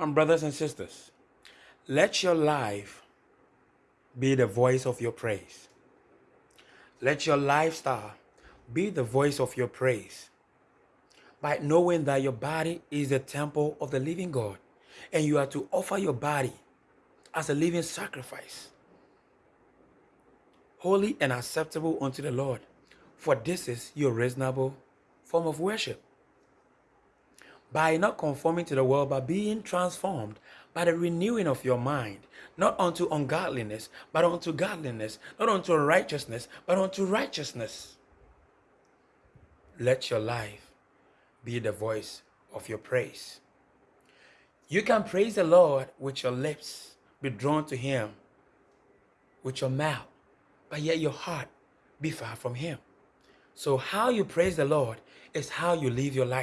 And brothers and sisters, let your life be the voice of your praise. Let your lifestyle be the voice of your praise by knowing that your body is the temple of the living God and you are to offer your body as a living sacrifice, holy and acceptable unto the Lord. For this is your reasonable form of worship. By not conforming to the world, but being transformed by the renewing of your mind, not unto ungodliness, but unto godliness, not unto righteousness, but unto righteousness. Let your life be the voice of your praise. You can praise the Lord with your lips, be drawn to Him with your mouth, but yet your heart be far from Him. So, how you praise the Lord is how you live your life.